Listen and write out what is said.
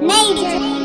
Major.